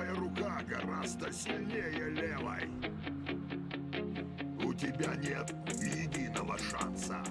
Правая рука гораздо сильнее левой. У тебя нет единого шанса.